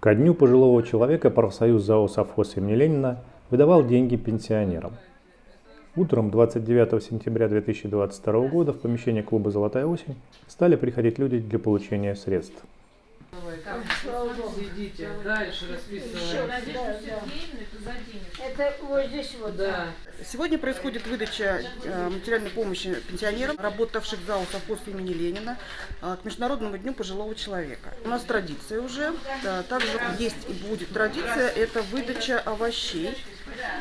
Ко дню пожилого человека профсоюз ЗАО «Совхоз» имени Ленина выдавал деньги пенсионерам. Утром 29 сентября 2022 года в помещение клуба «Золотая осень» стали приходить люди для получения средств. Идите дальше расписываем. Это вот здесь вот. Да. Сегодня происходит выдача э, материальной помощи пенсионерам, работавших в ЗАО «Совхоз» имени Ленина э, к Международному дню пожилого человека. У нас традиция уже, также есть и будет традиция, это выдача овощей.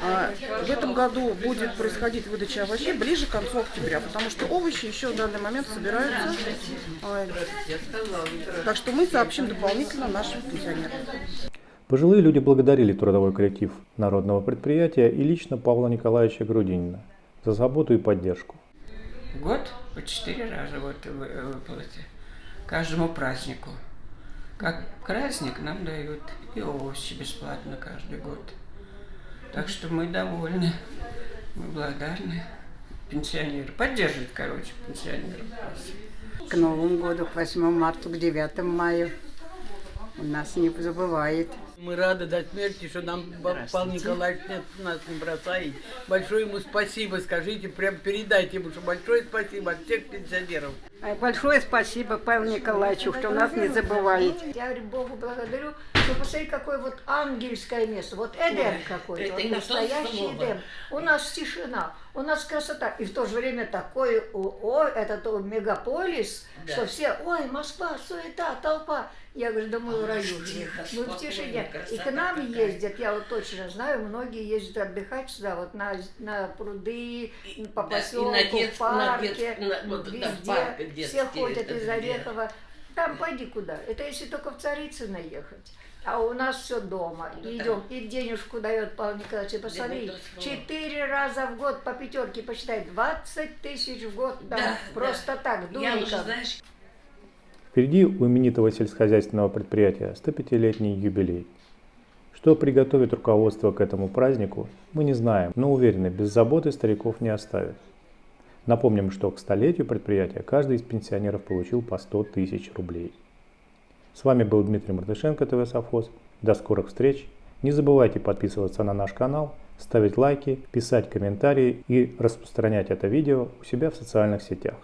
А, В этом году будет происходить выдача овощей ближе к концу октября, потому что овощи еще в данный момент собираются. А, Так что мы сообщим дополнительно нашим пенсионерам. Пожилые люди благодарили трудовой коллектив народного предприятия и лично Павла Николаевича Грудинина за заботу и поддержку. Год по четыре раза вот вы- выплаты. Каждому празднику. Как праздник нам дают и овощи бесплатно каждый год. Так что мы довольны, мы благодарны. Пенсионеры. Поддерживают, короче, пенсионеров. к Новому году, к 8 марта, к 9 мая. У нас не забывает. Мы рады до смерти, что нам Павел Николаевич нет, нас не бросает. Большое ему спасибо, скажите, прям передайте ему, что большое спасибо от всех пенсионеров. Большое спасибо Павлу Николаевичу, что нас не забывает. Я говорю, Богу благодарю, что посмотри, какое вот ангельское место. Вот Эдем какой-то, вот настоящий. Эдем. У нас тишина, у нас красота. И в то же время такой, о, о, этот о, мегаполис, Да. что все, ой, Москва, суета, толпа. Я говорю, да мы в раю. Мы в тишине. И к нам какая. ездят, я вот точно знаю, многие ездят отдыхать сюда, вот на, на пруды, по Да, и поселку, на в на парке, на- вот, да, везде. парк Все ходят из? Орехова. Там пойди куда. Это если только в Царицыно ехать. А у нас все дома. Ну, Идем. И денежку дает Павел Николаевич. И Посмотри, Да, четыре раза в год по пятерке посчитай. 20 тысяч в год. там Да, просто так, Я уже, дуриком. знаешь, Впереди у именитого сельскохозяйственного предприятия 105-летний юбилей. Что приготовит руководство к этому празднику, мы не знаем, но уверены, без заботы стариков не оставят. Напомним, что к столетию предприятия каждый из пенсионеров получил по 100 тысяч рублей. С вами был Дмитрий Мартышенко, ТВ Совхоз. До скорых встреч. Не забывайте подписываться на наш канал, ставить лайки, писать комментарии и распространять это видео у себя в социальных сетях.